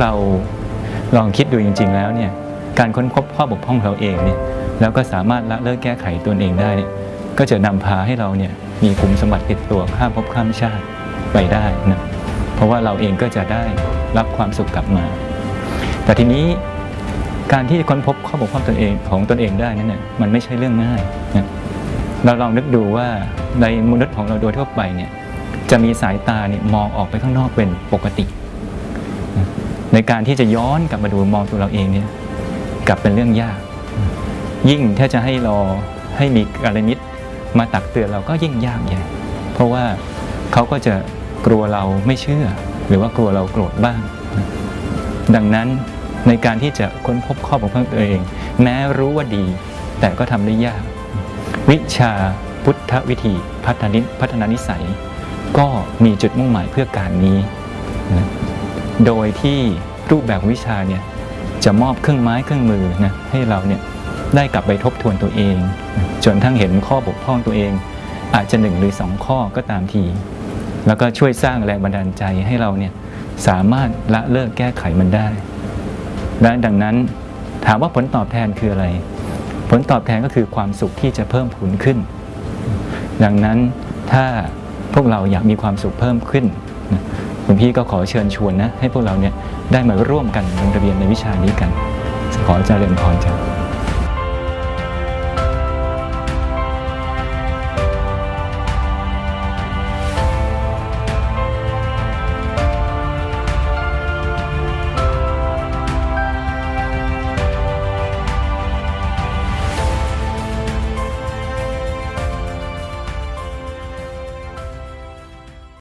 เราลองคิดดูจริง ๆ แล้วเนี่ยการค้นพบข้อบกพร่องเราเองเนี่ยแล้วก็สามารถละเลิกแก้ไขตัวเองได้ ก็จะนำพาให้เราเนี่ยมีคุมสมบัติติดตัวข้ามภพข้ามชาติไปได้นะเพราะว่าเราเองก็จะได้รับความสุขกลับมา แต่ทีนี้การที่ค้นพบข้อบกพร่องตนเองของตนเองได้นั้นเนี่ยมันไม่ใช่เรื่องง่ายนะเราลองนึกดูว่าในมนุษย์ของเราโดยทั่วไปเนี่ยจะมีสายตาเนี่ยมองออกไปข้างนอกเป็นปกติ ในการที่จะย้อนกลับมาดูมองตัวเราเองเนี่ยกลับเป็นเรื่องยาก ยิ่งถ้าจะให้รอให้มีอะไรนิดมาตักเตือนเราก็ยิ่งยากใหญ่เพราะว่าเขาก็จะกลัวเราไม่เชื่อ หรือว่ากลัวเราโกรธบ้าง ดังนั้นในการที่จะค้นพบข้อบกพร่องตัวเอง แม้รู้ว่าดี แต่ก็ทำได้ยาก วิชาพุทธวิธีพัฒนิพัฒนานิสัย ก็มีจุดมุ่งหมายเพื่อการนี้นะ โดยที่รูปแบบวิชาเนี่ยจะมอบเครื่องไม้เครื่องมือนะให้เราเนี่ยได้กลับไปทบทวนตัวเอง จนทั้งเห็นข้อบกพร่องตัวเอง อาจจะหนึ่งหรือสองข้อก็ตามที แล้วก็ช่วยสร้างแรงบันดาลใจให้เราเนี่ยสามารถละเลิกแก้ไขมันได้และดังนั้นถามว่าผลตอบแทนคืออะไร ผลตอบแทนก็คือความสุขที่จะเพิ่มพูนขึ้น ดังนั้นถ้าพวกเราอยากมีความสุขเพิ่มขึ้น พี่ก็ขอเชิญชวนนะ ให้พวกเราเนี่ยได้มาร่วมกันลงทะเบียนในวิชานี้กัน ขอเจริญพรจ้า